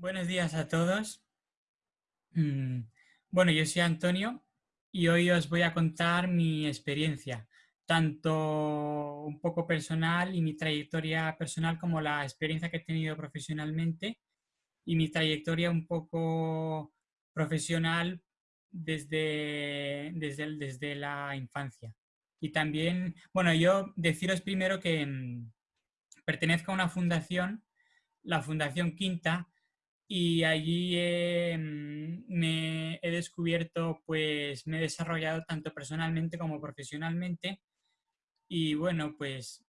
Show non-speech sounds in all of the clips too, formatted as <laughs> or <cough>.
Buenos días a todos. Mm, Bueno, yo soy Antonio y hoy os voy a contar mi experiencia, tanto un poco personal y mi trayectoria personal como la experiencia que he tenido profesionalmente y mi trayectoria un poco profesional desde, desde, desde la infancia. Y también, bueno, yo deciros primero que mm, pertenezco a una fundación, la Fundación Quinta, y allí eh, mm, me he descubierto, pues me he desarrollado tanto personalmente como profesionalmente y bueno, pues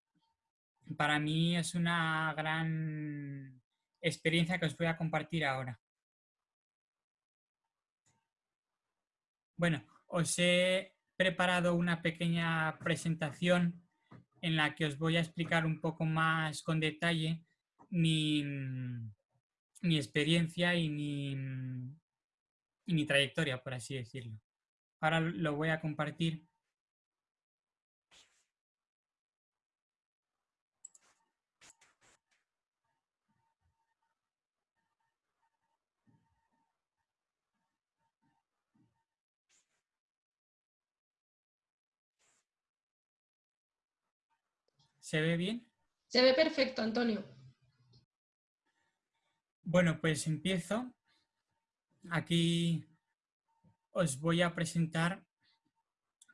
para mí es una gran experiencia que os voy a compartir ahora. Bueno, os he preparado una pequeña presentación en la que os voy a explicar un poco más con detalle mi, mm, mi experiencia y mi, mm, trayectoria, por así decirlo. Ahora lo voy a compartir. ¿Se ve bien? Se ve perfecto, Antonio. Bueno, pues empiezo. Aquí os voy a presentar,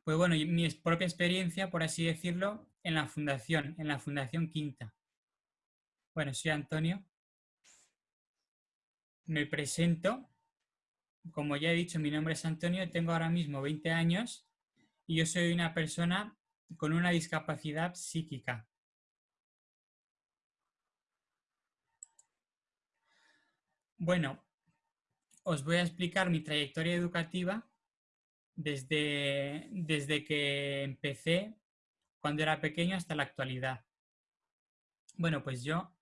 pues bueno, mi propia experiencia, por así decirlo, en la fundación, en la Fundación Quinta. Bueno, soy Antonio. Me presento. Como ya he dicho, mi nombre es Antonio, tengo ahora mismo 20 años y yo soy una persona con una discapacidad psíquica. Bueno, os voy a explicar mi trayectoria educativa desde, desde que empecé cuando era pequeño hasta la actualidad. Bueno, pues yo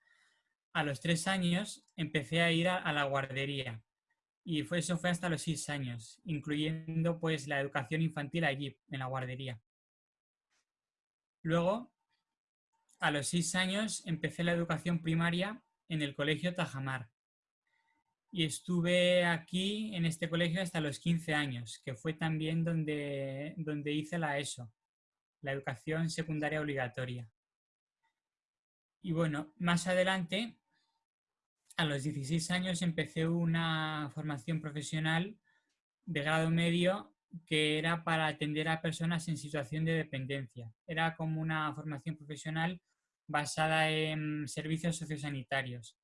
a los tres años empecé a ir a, la guardería y fue, eso fue hasta los seis años, incluyendo pues la educación infantil allí, en la guardería. Luego, a los seis años, empecé la educación primaria en el colegio Tajamar. Y estuve aquí en este colegio hasta los 15 años, que fue también donde, donde hice la ESO, la educación secundaria obligatoria. Y bueno, más adelante, a los 16 años, empecé una formación profesional de grado medio que era para atender a personas en situación de dependencia. Era como una formación profesional basada en servicios sociosanitarios.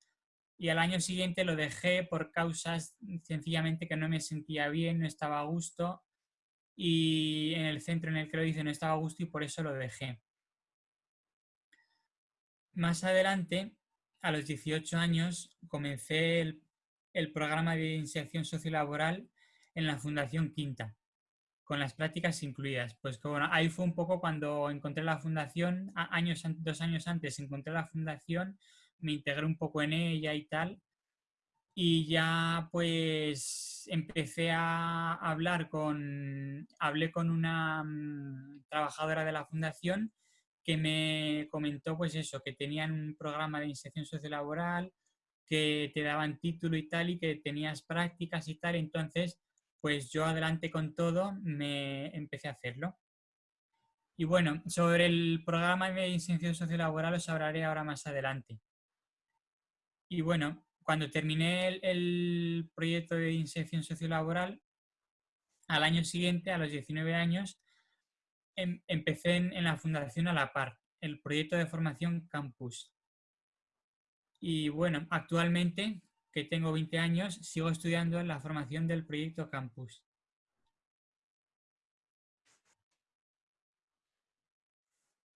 Y al año siguiente lo dejé por causas sencillamente que no me sentía bien, no estaba a gusto y en el centro en el que lo hice no estaba a gusto y por eso lo dejé. Más adelante, a los 18 años, comencé el, el programa de inserción sociolaboral en la Fundación Quinta, con las prácticas incluidas. Pues que, bueno, ahí fue un poco cuando encontré la fundación, años, dos años antes encontré la fundación, me integré un poco en ella y tal, y ya pues empecé a hablar con, hablé con una mm, trabajadora de la fundación que me comentó pues eso, que tenían un programa de inserción sociolaboral, que te daban título y tal, y que tenías prácticas y tal, entonces pues yo adelante con todo me empecé a hacerlo. Y bueno, sobre el programa de inserción sociolaboral os hablaré ahora más adelante. Y bueno, cuando terminé el, proyecto de inserción sociolaboral, al año siguiente, a los 19 años, em- empecé en, en la Fundación a la par, el proyecto de formación Campus. Y bueno, actualmente, que tengo 20 años, sigo estudiando la formación del proyecto Campus.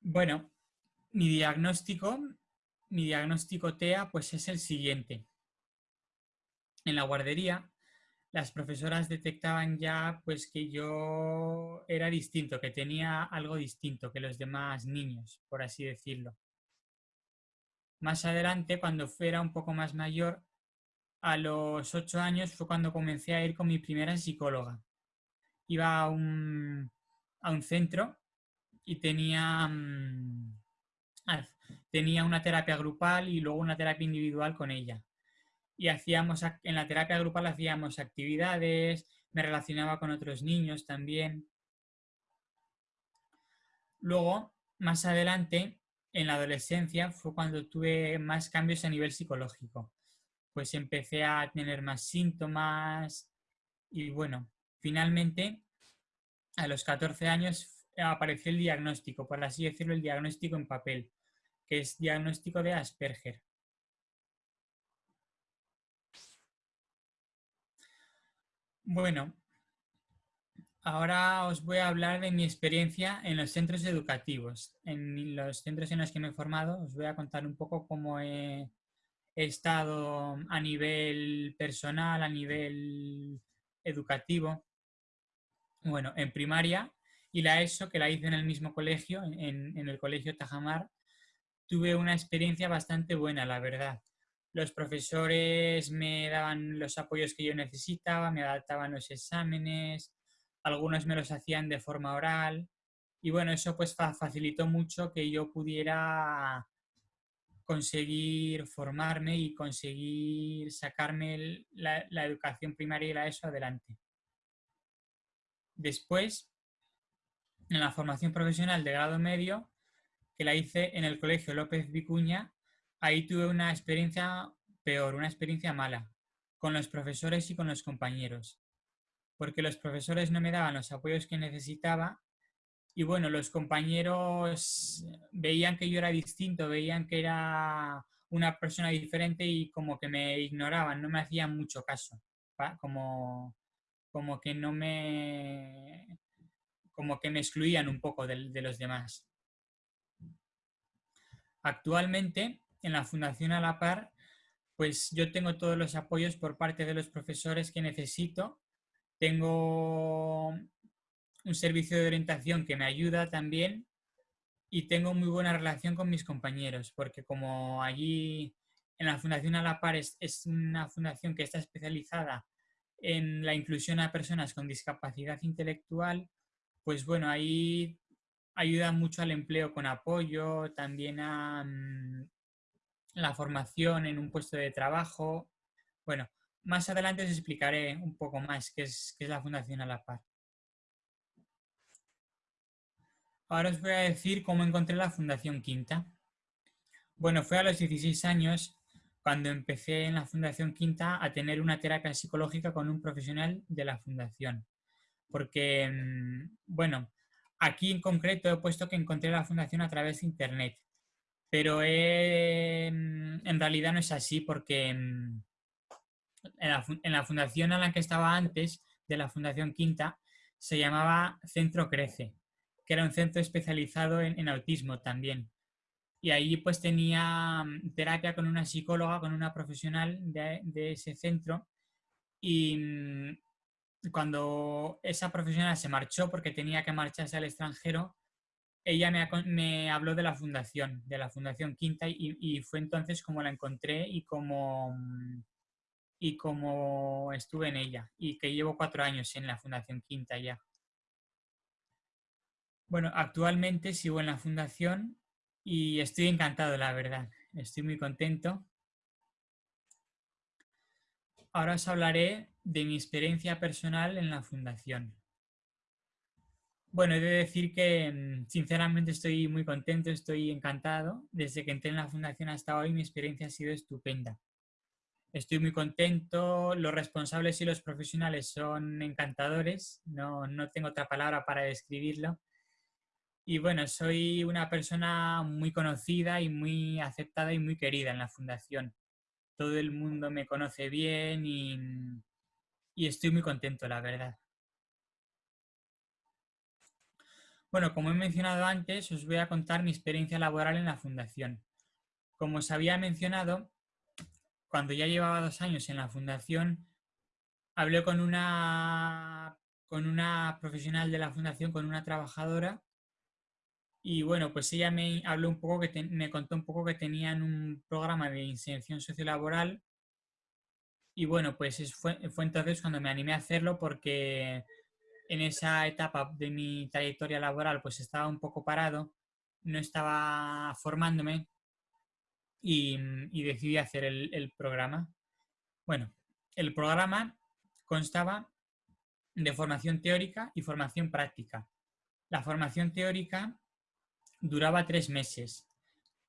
Bueno, mi diagnóstico, mi diagnóstico TEA, pues es el siguiente. En la guardería, las profesoras detectaban ya pues que yo era distinto, que tenía algo distinto que los demás niños, por así decirlo. Más adelante, cuando fuera un poco más mayor, a los ocho años fue cuando comencé a ir con mi primera psicóloga. Iba a un, a un centro y tenía, mm, tenía una terapia grupal y luego una terapia individual con ella. y hacíamos, en la terapia grupal hacíamos actividades, me relacionaba con otros niños también. Luego, más adelante, en la adolescencia, fue cuando tuve más cambios a nivel psicológico. Pues empecé a tener más síntomas y bueno, finalmente, a los 14 años apareció el diagnóstico, por así decirlo, el diagnóstico en papel, que es diagnóstico de Asperger. Bueno, ahora os voy a hablar de mi experiencia en los centros educativos. En los centros en los que me he formado os voy a contar un poco cómo he, estado a nivel personal, a nivel educativo. Bueno, en primaria y la ESO, que la hice en el mismo colegio, en, el colegio Tajamar, tuve una experiencia bastante buena, la verdad. Los profesores me daban los apoyos que yo necesitaba, me adaptaban los exámenes, algunos me los hacían de forma oral y bueno, eso pues facilitó mucho que yo pudiera conseguir formarme y conseguir sacarme la educación primaria y la ESO adelante. Después, en la formación profesional de grado medio, que la hice en el Colegio López Vicuña, ahí tuve una experiencia peor, una experiencia mala, con los profesores y con los compañeros, porque los profesores no me daban los apoyos que necesitaba y bueno, los compañeros veían que yo era distinto, veían que era una persona diferente y como que me ignoraban, no me hacían mucho caso, como, como que no me como que me excluían un poco de los demás. Actualmente en la Fundación A la Par, pues yo tengo todos los apoyos por parte de los profesores que necesito. Tengo un servicio de orientación que me ayuda también y tengo muy buena relación con mis compañeros, porque como allí en la Fundación A la Par es, es una fundación que está especializada en la inclusión a personas con discapacidad intelectual, pues bueno, ahí ayuda mucho al empleo con apoyo, también a, mm, la formación en un puesto de trabajo. Bueno, más adelante os explicaré un poco más qué es, la Fundación a la Par. Ahora os voy a decir cómo encontré la Fundación Quinta. Bueno, fue a los 16 años cuando empecé en la Fundación Quinta a tener una terapia psicológica con un profesional de la Fundación. Porque, mm, bueno, aquí en concreto he puesto que encontré la Fundación a través de Internet pero mm, en realidad no es así porque mm, en la, fundación a la que estaba antes, de la Fundación Quinta, se llamaba Centro Crece, que era un centro especializado en, autismo también. Y ahí pues tenía terapia con una psicóloga, con una profesional de, de ese centro. Y cuando esa profesional se marchó porque tenía que marcharse al extranjero, ella me, habló de la fundación, de la Fundación Quinta, y, fue entonces como la encontré y como, y como estuve en ella, y que llevo cuatro años en la Fundación Quinta ya. Bueno, actualmente sigo en la fundación y estoy encantado, la verdad. Estoy muy contento. Ahora os hablaré de mi experiencia personal en la fundación. Bueno, he de decir que mm, sinceramente estoy muy contento, estoy encantado. Desde que entré en la fundación hasta hoy mi experiencia ha sido estupenda. Estoy muy contento, los responsables y los profesionales son encantadores, no, no tengo otra palabra para describirlo. Y bueno, soy una persona muy conocida y muy aceptada y muy querida en la fundación. Todo el mundo me conoce bien y, estoy muy contento, la verdad. Bueno, como he mencionado antes, os voy a contar mi experiencia laboral en la fundación. Como os había mencionado, cuando ya llevaba dos años en la fundación, hablé con una, con una profesional de la fundación, con una trabajadora, y bueno, pues ella me habló un poco, que me contó un poco que tenían un programa de inserción sociolaboral, y bueno, pues fue, fue entonces cuando me animé a hacerlo porque en esa etapa de mi trayectoria laboral pues estaba un poco parado, no estaba formándome y, decidí hacer el, programa. Bueno, el programa constaba de formación teórica y formación práctica. La formación teórica duraba tres meses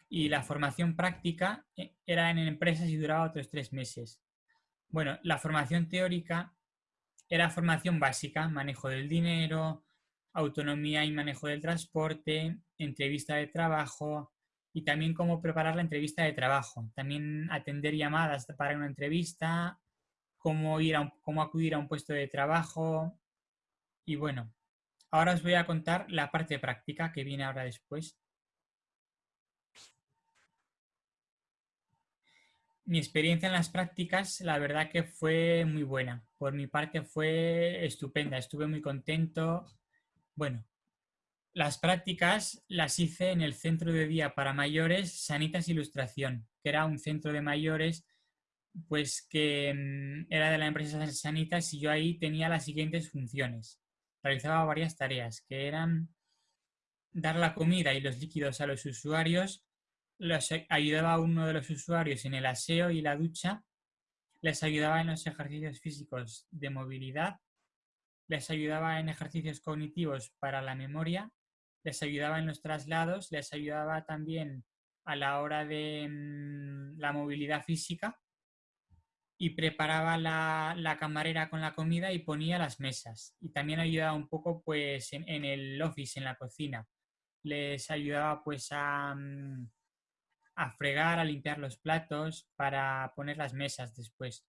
y la formación práctica eh, era en empresas y duraba otros tres meses. Bueno, la formación teórica era formación básica, manejo del dinero, autonomía y manejo del transporte, entrevista de trabajo y también cómo preparar la entrevista de trabajo. También atender llamadas para una entrevista, cómo, ir a cómo acudir a un puesto de trabajo. Y bueno, ahora os voy a contar la parte práctica que viene ahora después. Mi experiencia en las prácticas, la verdad que fue muy buena. Por mi parte fue estupenda, estuve muy contento. Bueno, las prácticas las hice en el Centro de Día para Mayores Sanitas Ilustración, que era un centro de mayores pues que mm, era de la empresa Sanitas y yo ahí tenía las siguientes funciones. Realizaba varias tareas, que eran dar la comida y los líquidos a los usuarios, los ayudaba a uno de los usuarios en el aseo y la ducha, les ayudaba en los ejercicios físicos de movilidad, les ayudaba en ejercicios cognitivos para la memoria, les ayudaba en los traslados, les ayudaba también a la hora de mm, la movilidad física y preparaba la, camarera con la comida y ponía las mesas. Y también ayudaba un poco pues en, el office, en la cocina. Les ayudaba pues a, mm, a fregar, a limpiar los platos para poner las mesas después.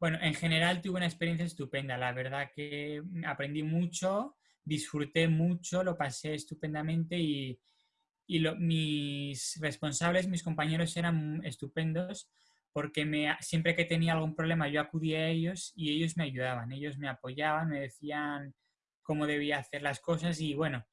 Bueno, en general tuve una experiencia estupenda. La verdad que aprendí mucho, disfruté mucho, lo pasé estupendamente y, mis responsables, mis compañeros eran estupendos porque me, siempre que tenía algún problema yo acudía a ellos y ellos me ayudaban, ellos me apoyaban, me decían cómo debía hacer las cosas y bueno,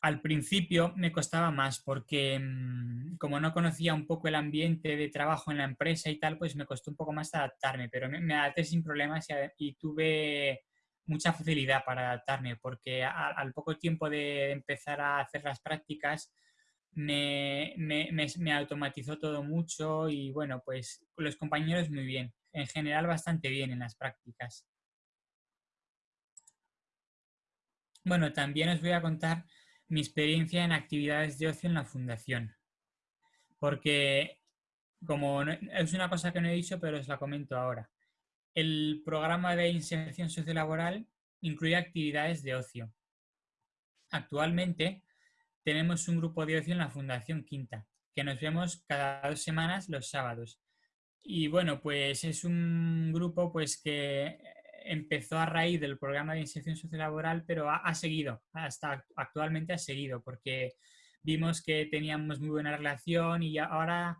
al principio me costaba más porque mm, como no conocía un poco el ambiente de trabajo en la empresa y tal, pues me costó un poco más adaptarme, pero me, adapté sin problemas y, tuve mucha facilidad para adaptarme porque al poco tiempo de empezar a hacer las prácticas me, me, automatizó todo mucho y bueno, pues los compañeros muy bien, en general bastante bien en las prácticas. Bueno, también os voy a contar mi experiencia en actividades de ocio en la fundación, porque como es una cosa que no he dicho, pero os la comento ahora. El programa de inserción sociolaboral incluye actividades de ocio. Actualmente, tenemos un grupo de ocio en la Fundación Quinta, que nos vemos cada dos semanas los sábados. Y bueno, pues es un grupo pues que empezó a raíz del programa de inserción sociolaboral, pero ha, seguido, hasta actualmente ha seguido, porque vimos que teníamos muy buena relación y ahora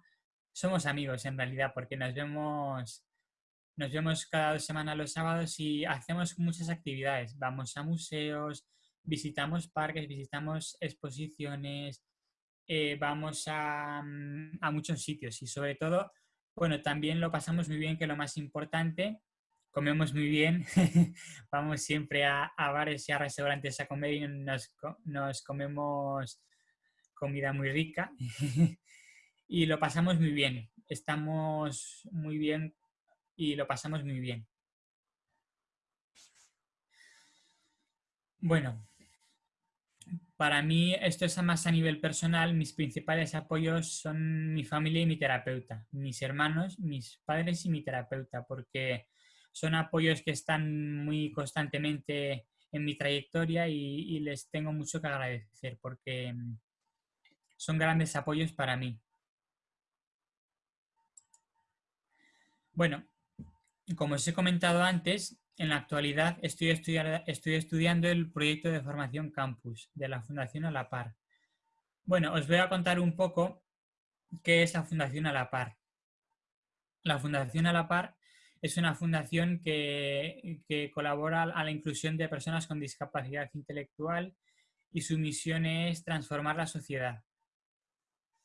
somos amigos en realidad, porque nos vemos, nos vemos cada dos semanas los sábados y hacemos muchas actividades. Vamos a museos, visitamos parques, visitamos exposiciones, eh, vamos mm, a, muchos sitios y sobre todo, bueno, también lo pasamos muy bien, que lo más importante, comemos muy bien, <laughs> vamos siempre a, bares y a restaurantes a comer y nos, nos comemos comida muy rica <laughs> y lo pasamos muy bien, estamos muy bien y lo pasamos muy bien. Bueno, para mí, esto es más a nivel personal, mis principales apoyos son mi familia y mi terapeuta, mis hermanos, mis padres y mi terapeuta, porque son apoyos que están muy constantemente en mi trayectoria y, les tengo mucho que agradecer porque mm, son grandes apoyos para mí. Bueno, como os he comentado antes, en la actualidad estoy, estoy estudiando el proyecto de formación campus de la Fundación A la Par. Bueno, os voy a contar un poco qué es la Fundación A la Par. La Fundación A la Par es una fundación que, que, colabora a la inclusión de personas con discapacidad intelectual y su misión es transformar la sociedad.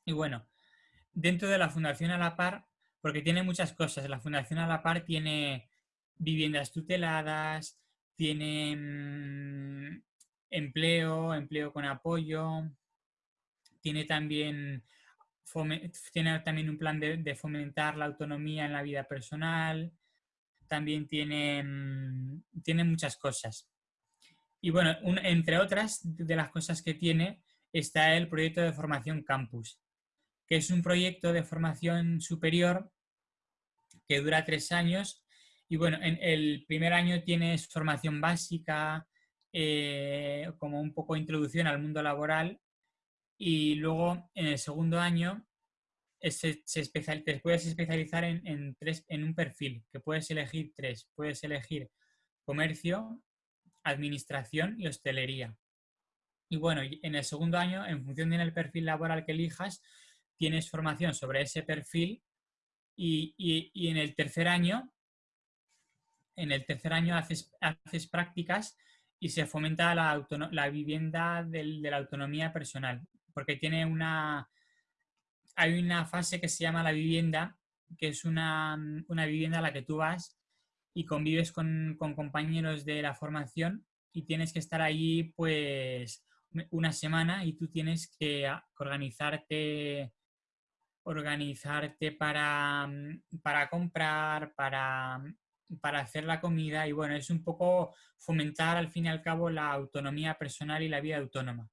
Y bueno, dentro de la Fundación A la Par, porque tiene muchas cosas, la Fundación A la Par tiene viviendas tuteladas, tiene mm, empleo, empleo con apoyo, tiene también tiene también un plan de, fomentar la autonomía en la vida personal, también tiene, mm, tiene muchas cosas. Y bueno, entre otras de las cosas que tiene está el proyecto de formación campus, que es un proyecto de formación superior que dura tres años. Y bueno, en el primer año tienes formación básica, eh, como un poco introducción al mundo laboral, y luego en el segundo año se, te puedes especializar en, tres, en un perfil, que puedes elegir tres. Puedes elegir comercio, administración y hostelería. Y bueno, en el segundo año, en función del perfil laboral que elijas, tienes formación sobre ese perfil y, en el tercer año, en el tercer año haces, haces prácticas y se fomenta la, la vivienda de la autonomía personal, porque tiene una, hay una fase que se llama la vivienda, que es una, vivienda a la que tú vas y convives con, compañeros de la formación y tienes que estar allí pues una semana y tú tienes que organizarte organizarte para, para comprar, para, para hacer la comida y bueno, es un poco fomentar al fin y al cabo la autonomía personal y la vida autónoma.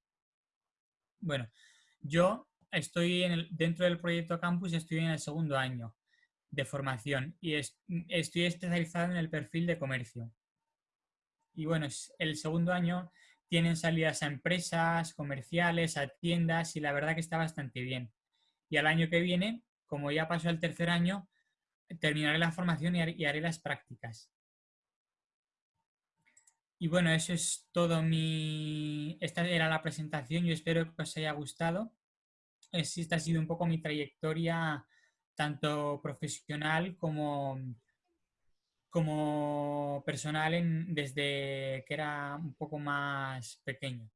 Bueno, yo estoy en dentro del proyecto Campus, estoy en el segundo año de formación y estoy especializado en el perfil de comercio. Y bueno, el segundo año tienen salidas a empresas, comerciales, a tiendas y la verdad que está bastante bien. Y al año que viene, como ya pasó el tercer año, terminaré la formación y haré las prácticas. Y bueno, eso es todo mi... Esta era la presentación, yo espero que os haya gustado. Esta ha sido un poco mi trayectoria tanto profesional como, como personal desde que era un poco más pequeño.